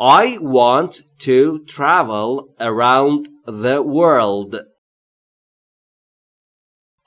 I want to travel around the world.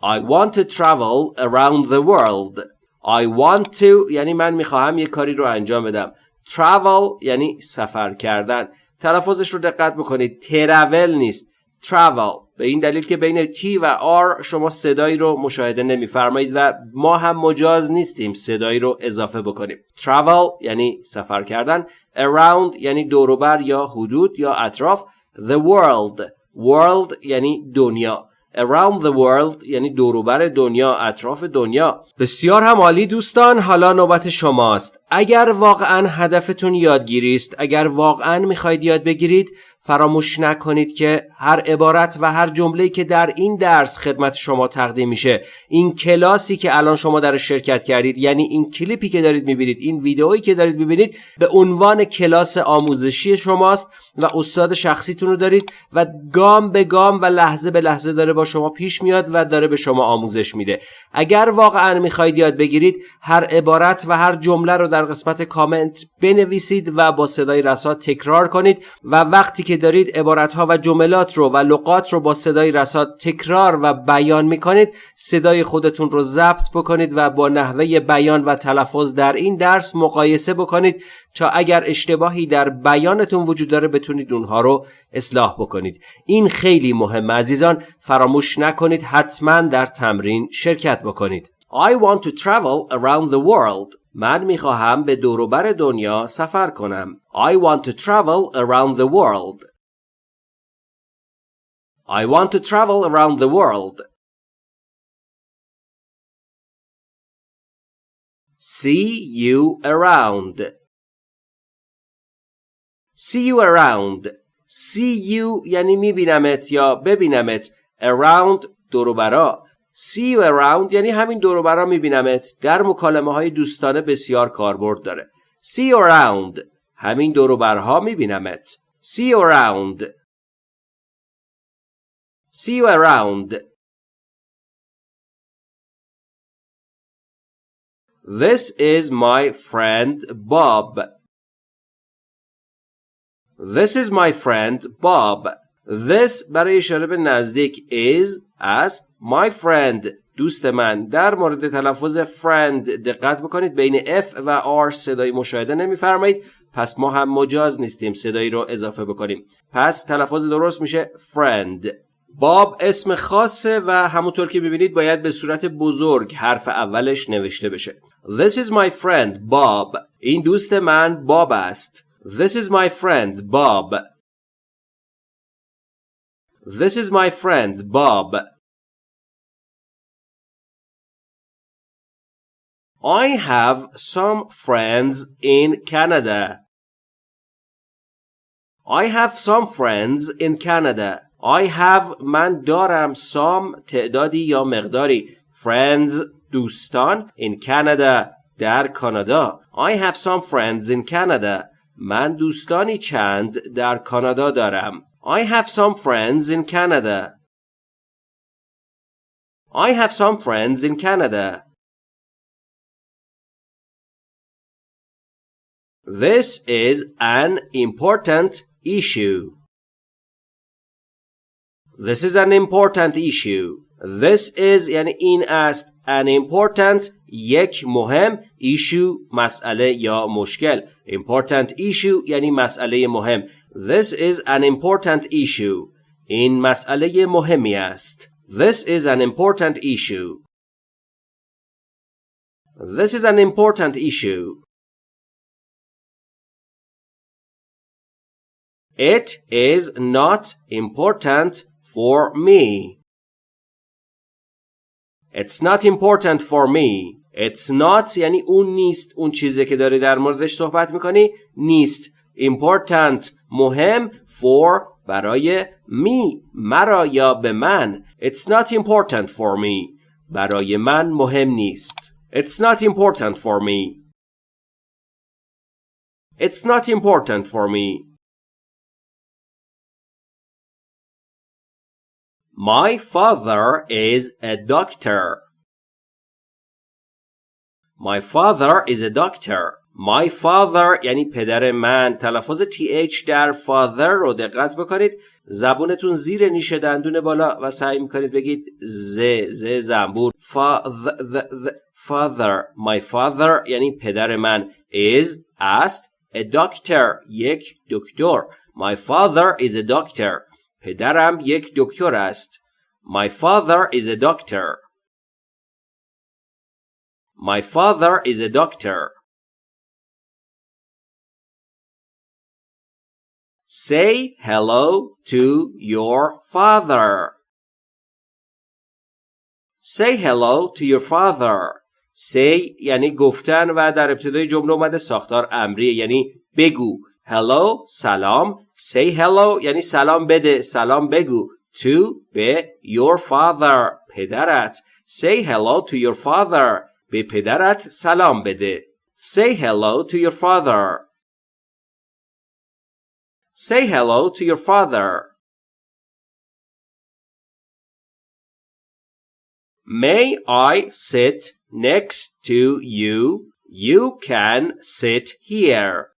I want to travel around the world. I want to یعنی من میخواهم یه کاری رو انجام بدم. Travel یعنی سفر کردن. تلفظش رو دقت بکنید. ترول نیست. Travel به این دلیل که بین T و R شما صدایی رو مشاهده نمیفرمایید و ما هم مجاز نیستیم صدایی رو اضافه بکنیم. Travel یعنی سفر کردن around یعنی دوروبر یا حدود یا اطراف the world world یعنی دنیا. Around the world یعنی دوروبر دنیا اطراف دنیا. بسیار هم عالی دوستان حالا نوبت شماست. اگر واقعا هدفتون یادگیری است اگر واقعا می‌خواید یاد بگیرید فراموش نکنید که هر عبارت و هر جمله‌ای که در این درس خدمت شما تقدیم میشه این کلاسی که الان شما در شرکت کردید یعنی این کلیپی که دارید می‌بینید این ویدئویی که دارید می‌بینید به عنوان کلاس آموزشی شماست و استاد شخصیتون رو دارید و گام به گام و لحظه به لحظه داره با شما پیش میاد و داره به شما آموزش میده. اگر واقعا می‌خواید یاد بگیرید هر عبارت و هر جمله رو در قسمت کامنت بنویسید و با صدای رسا تکرار کنید و وقتی که دارید عبارتها و جملات رو و لغات رو با صدای رسا تکرار و بیان می‌کنید صدای خودتون رو ضبط بکنید و با نحوه بیان و تلفظ در این درس مقایسه بکنید تا اگر اشتباهی در بیانتون وجود داره بتونید اونها رو اصلاح بکنید. این خیلی مهم عزیزان فراموش نکنید حتما در تمرین شرکت بکنید. I want to travel around the world من می‌خواهم به دوروبر دنیا سفر کنم I want to travel around the world I want to travel around the world See you around See you around See you یعنی میبینمت یا ببینمت Around دوروبرا See you around یعنی همین دوروبرا میبینمت در مکالمه های دوستانه بسیار کاربرد داره See you around همین دوروبرها میبینمت See you around See you around This is my friend Bob This is my friend Bob. This برای اشاره به نزدیک is است. My friend دوست من. در مورد تلفظ friend دقت بکنید. بین F و R صدای مشاهده نمیفرمایید. پس ما هم مجاز نیستیم صدایی رو اضافه بکنیم. پس تلفظ درست میشه friend. باب اسم خاصه و همونطور که ببینید باید به صورت بزرگ حرف اولش نوشته بشه. This is my friend Bob این دوست من باب است. This is my friend Bob. This is my friend Bob. I have some friends in Canada. I have some friends in Canada. I have من دارم some تعدادی یا مقداری friends دوستان in Canada در کانادا. I have some friends in Canada. من دوستانی چند در کانادا دارم. I have some friends in Canada. I have some friends in Canada. This is an important issue. This is an important issue. This is یعنی این است an important یک مهم issue مسئله یا مشکل important issue یعنی مسئله مهم This is an important issue این مسئله مهمی است This is an important issue This is an important issue It is not important for me It's not important for me. It's not یعنی اون نیست اون چیزی که داری در موردش صحبت میکنی نیست important مهم for برای می مرا یا به من It's not important for me برای من مهم نیست It's not important for me It's not important for me My father is a doctor. My father is a doctor. My father یعنی پدر من تلفظ th در father رو دقت بکنید. زبونتون زیر نیش دندون بالا و سعی می‌کنید بگید ز ز زنبور. Father. My father یعنی پدر من. Is است. A doctor یک دکتر. My father is a doctor. پدرم یک دکتر است. My father is a doctor. My father is a doctor. Say hello to your father. Say hello to your father. Say یعنی گفتن و در ابتدای جمله اومده ساختار امریه یعنی بگو. Hello سلام. Say hello یعنی سلام بده. سلام بگو. To به your father پدرت. Say hello to your father. به پدرت سلام بده. Say hello to your father. Say hello to your father. May I sit next to you? You can sit here.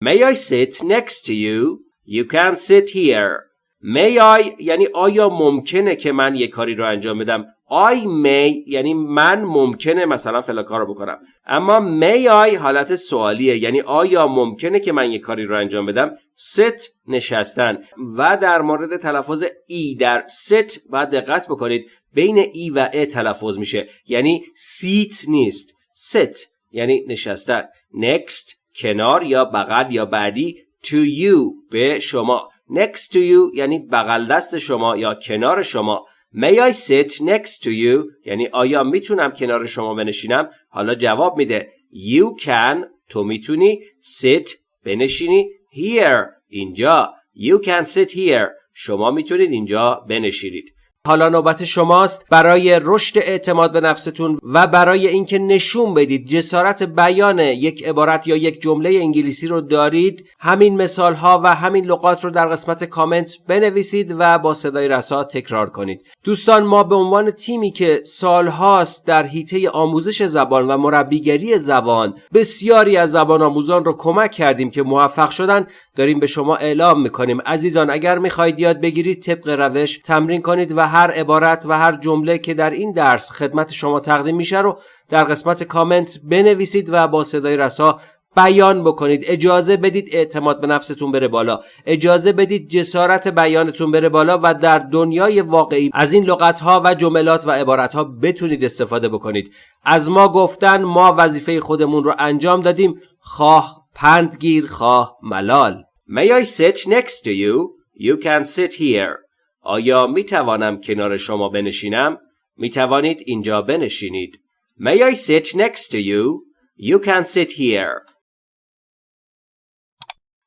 May I sit next to you? You can sit here. May I یعنی آیا ممکنه که من یه کاری رو انجام بدم I may یعنی من ممکنه مثلا فلا کار رو بکنم. اما may I حالت سوالیه. یعنی آیا ممکنه که من یه کاری رو انجام بدم؟ sit نشستن. و در مورد تلفظ ای در sit باید دقت بکنید. بین ای و ا تلفظ میشه. یعنی seat نیست. sit یعنی نشستن. next کنار یا بغل یا بعدی to you به شما. next to you یعنی بغل دست شما یا کنار شما. May I sit next to you? یعنی آیا می‌تونم کنار شما بنشینم؟ حالا جواب میده. You can. تو می‌تونی sit بنشینی here اینجا. You can sit here. شما می‌تونید اینجا بنشینید. حالا نوبت شماست برای رشد اعتماد به نفستون و برای اینکه نشون بدید جسارت بیان یک عبارت یا یک جمله انگلیسی رو دارید همین مثال ها و همین لغات رو در قسمت کامنت بنویسید و با صدای رسا تکرار کنید. دوستان ما به عنوان تیمی که سالهاست در حیطه آموزش زبان و مربیگری زبان بسیاری از زبان آموزان رو کمک کردیم که موفق شدن. داریم به شما اعلام می‌کنیم. عزیزان اگر می‌خواهید یاد بگیرید طبق روش تمرین کنید و هر عبارت و هر جمله که در این درس خدمت شما تقدیم میشه رو در قسمت کامنت بنویسید و با صدای رسا بیان بکنید. اجازه بدید اعتماد به نفستون بره بالا. اجازه بدید جسارت بیانتون بره بالا و در دنیای واقعی از این لغت ها و جملات و عبارت ها بتونید استفاده بکنید. از ما گفتن ما وظیفه خودمون رو انجام دادیم. خواه پندگیر خواه ملال. May I sit next to you? You can sit here. آیا می توانم کنار شما بنشینم؟ می توانید اینجا بنشینید. May I sit next to you? You can sit here.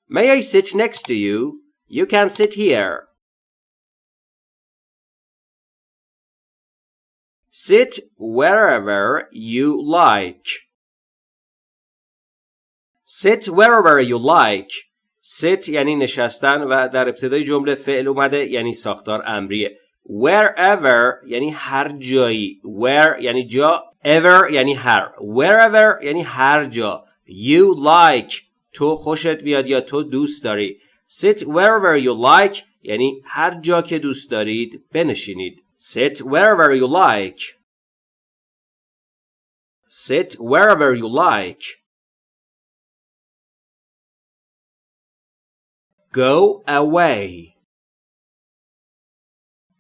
May I sit next to you? You can sit here. Sit wherever you like. Sit wherever you like. Sit یعنی نشستن و در ابتدای جمله فعل اومده یعنی ساختار امریه. Wherever یعنی هر جایی. Where یعنی جا. Ever یعنی هر. Wherever یعنی هر جا. You like. تو خوشت بیاد یا تو دوست داری. Sit wherever you like یعنی هر جا که دوست دارید بنشینید. Sit wherever you like. Sit wherever you like. Go away.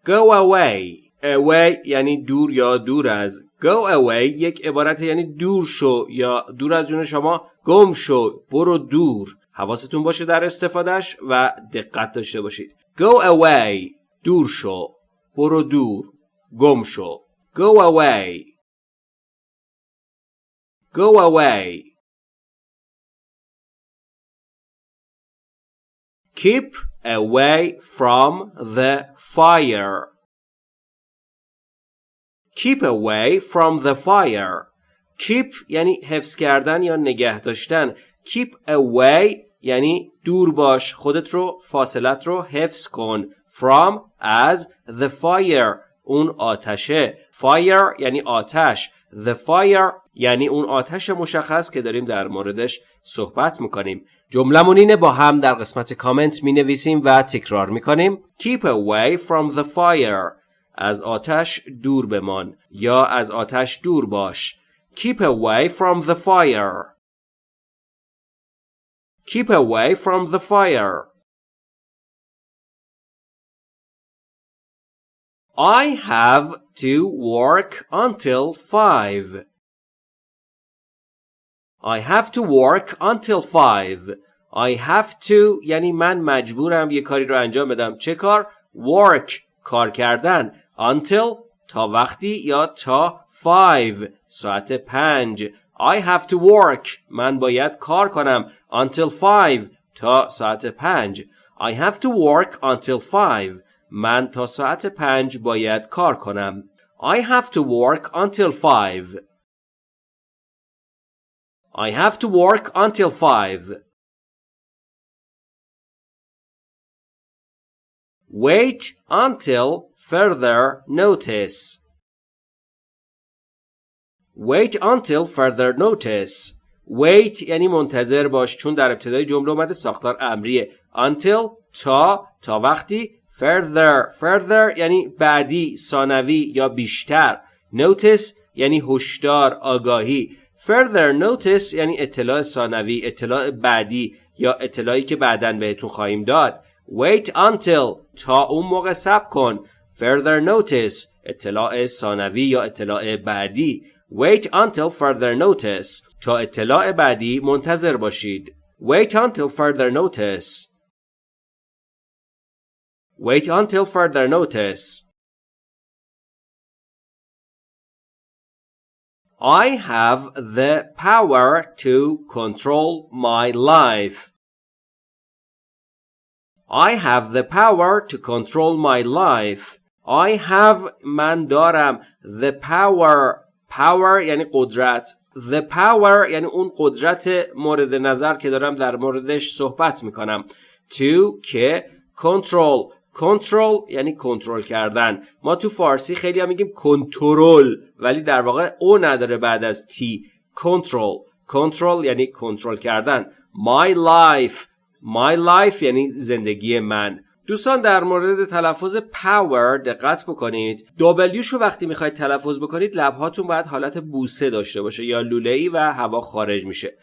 Go away. Away یعنی دور یا دور از. Go away یک عبارت یعنی دور شو یا دور از جون شما گم شو. برو دور. حواستون باشه در استفادهش و دقت داشته باشید. Go away. دور شو. برو دور. گم شو. Go away. Go away. Keep away from the fire. Keep away from the fire. Keep یعنی حفظ کردن یا نگه داشتن. Keep away یعنی دور باش. خودت رو فاصلت رو حفظ کن. From از the fire. اون آتشه. Fire یعنی آتش. The fire یعنی اون آتش مشخص که داریم در موردش صحبت می‌کنیم. جملمون اینه با هم در قسمت کامنت می نویسیم و تکرار می‌کنیم. Keep away from the fire. از آتش دور بمان. یا از آتش دور باش. Keep away from the fire. Keep away from the fire. I have to work until 5 I have to work until 5 I have to یعنی من مجبورم یه کاری رو انجام بدم چه کار؟ work کار کردن until تا وقتی یا تا 5 ساعت 5 I have to work من باید کار کنم until 5 تا ساعت 5 I have to work until 5 من تا ساعت 5 باید کار کنم I have to work until 5 I have to work until 5. Wait until further notice. Wait until further notice. Wait یعنی منتظر باش چون در ابتدای جمله اومده ساختار امریه. Until تا تا وقتی further further یعنی بعدی ثانوی یا بیشتر. Notice یعنی هشدار آگاهی. further notice یعنی اطلاع ثانوی اطلاع بعدی یا اطلاعی که بعدا بهتون خواهیم داد. Wait until تا اون موقع سب کن. Further notice اطلاع ثانوی یا اطلاع بعدی. Wait until further notice. تا اطلاع بعدی منتظر باشید. Wait until further notice. wait until further notice I have the power to control my life. I have the power to control my life. I have من دارم the power power یعنی قدرت the power یعنی اون قدرت مورد نظر که دارم در موردش صحبت میکنم to که control کنترل یعنی کنترل کردن. ما تو فارسی خیلی هم میگیم کنترل ولی در واقع او نداره بعد از تی کنترل. کنترل یعنی کنترل کردن. My life. My life یعنی زندگی من. دوستان در مورد تلفظ power دقت بکنید. W شو وقتی می‌خواید تلفظ بکنید لبهاتون باید حالت بوسه داشته باشه یا لوله ای و هوا خارج میشه.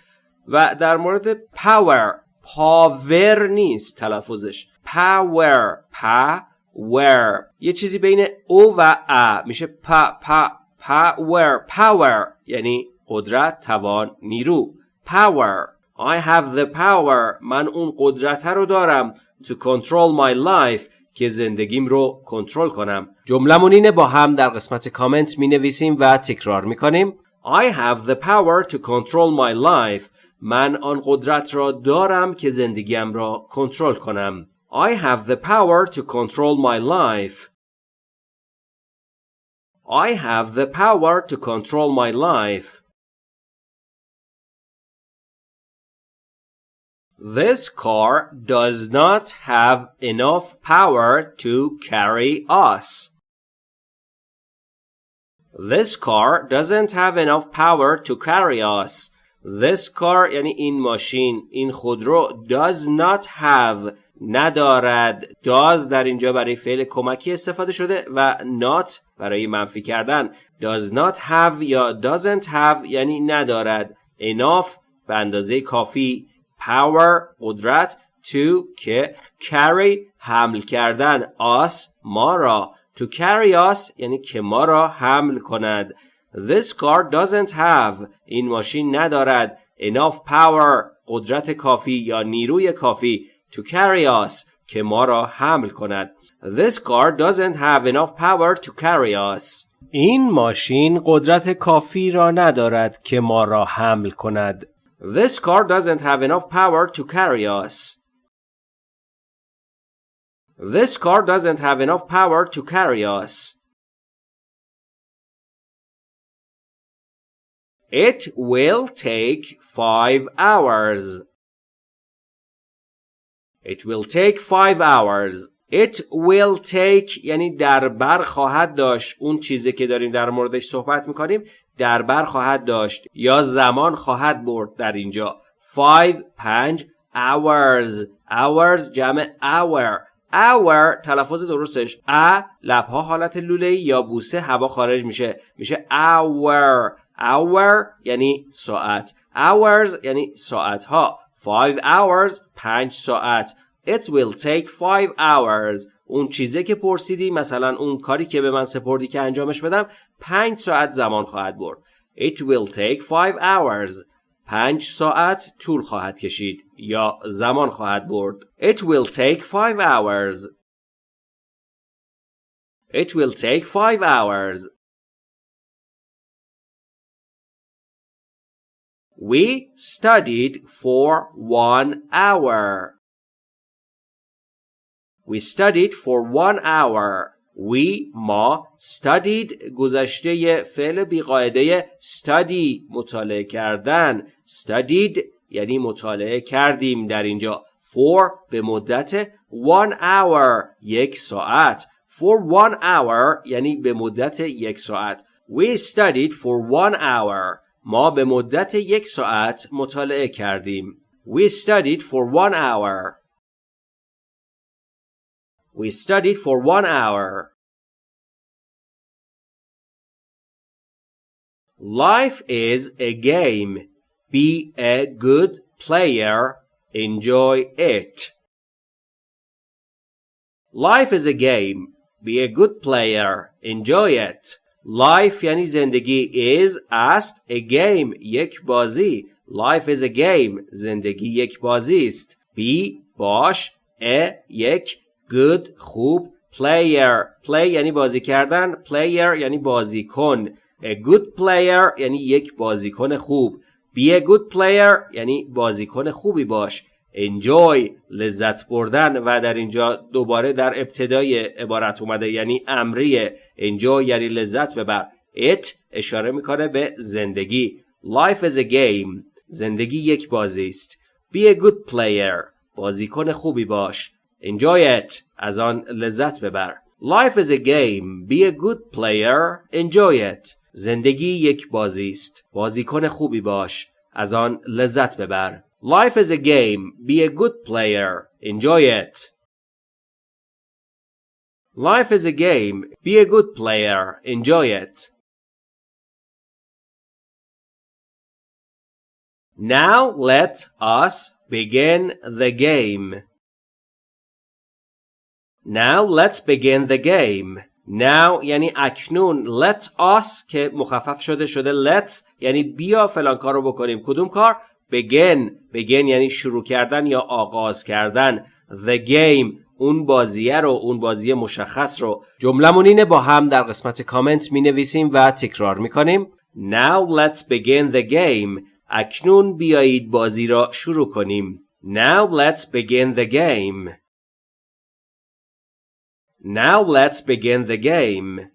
و در مورد power پاور نیست تلفظش. power power یه چیزی بین او و ا میشه پا پا power. power یعنی قدرت توان نیرو. power. I have the power. من اون قدرت رو دارم to control my life که زندگیم رو کنترل کنم. جملمون اینه با هم در قسمت کامنت می نویسیم و تکرار می کنیم I have the power to control my life. من آن قدرت را دارم که زندگیم را کنترل کنم I have the power to control my life. I have the power to control my life. This car does not have enough power to carry us. This car doesn't have enough power to carry us. This car یعنی این ماشین این خودرو does not have ندارد does در اینجا برای فعل کمکی استفاده شده و not برای منفی کردن. Does not have یا doesn't have یعنی ندارد. Enough به اندازه کافی. Power قدرت to که carry حمل کردن. Us ما را. To carry us یعنی که ما را حمل کند. This car doesn't have این ماشین ندارد enough power قدرت کافی یا نیروی کافی to carry us که ما را حمل کند This car doesn't have enough power to carry us این ماشین قدرت کافی را ندارد که ما را حمل کند This car doesn't have enough power to carry us This car doesn't have enough power to carry us It will take five hours. It will take five hours. It will take یعنی در بر خواهد داشت. اون چیزی که داریم در موردش صحبت می‌کنیم در بر خواهد داشت یا زمان خواهد برد در اینجا. 5 5 hours. Hours جمع hour. Hour تلفظ درستش. ا لبها حالت لوله یا بوسه هوا خارج میشه. میشه hour. Hour یعنی ساعت hours یعنی ساعت ها 5 hours 5 ساعت It will take 5 hours اون چیزی که پرسیدی مثلا اون کاری که به من سپردی که انجامش بدم 5 ساعت زمان خواهد برد It will take 5 hours پنج ساعت طول خواهد کشید یا زمان خواهد برد. It will take five hours. It will take five hours. We studied for one hour. We studied for one hour. We ما studied گذشته فعل بیقاعده study مطالعه کردن studied یعنی مطالعه کردیم در اینجا for به مدت one hour یک ساعت for one hour یعنی به مدت یک ساعت We studied for one hour ما به مدت یک ساعت مطالعه کردیم We studied for one hour We studied for one hour. Life is a game. Be a good player. Enjoy it. Life is a game. Be a good player. Enjoy it. Life یعنی زندگی is است a game یک بازی. Life is a game زندگی یک بازی است. Be باش a یک good خوب player. Play یعنی بازی کردن. Player یعنی بازیکن. A good player یعنی یک بازیکن خوب. Be a good player یعنی بازیکن خوبی باش. Enjoy لذت بردن و در اینجا دوباره در ابتدای عبارت اومده یعنی امریه enjoy یعنی لذت ببر it اشاره می‌کنه به زندگی life is a game زندگی یک بازی است be a good player بازیکن خوبی باش Enjoy it. از آن لذت ببر. Life is a game. Be a good player. Enjoy it. زندگی یک بازی است. بازیکن خوبی باش. از آن لذت ببر. Life is a game. Be a good player. Enjoy it. Life is a game. Be a good player. Enjoy it. Now let us begin the game. Now let's begin the game. Now یعنی اکنون let us که مخفف شده شده let's یعنی بیا فلان کار رو بکنیم کدوم کار begin. Begin یعنی شروع کردن یا آغاز کردن. The game اون بازیه رو اون بازی مشخص رو. جملمون اینه با هم در قسمت کامنت می نویسیم و تکرار می کنیم Now let's begin the game. اکنون بیایید بازی را شروع کنیم. Now let's begin the game. Now let's begin the game.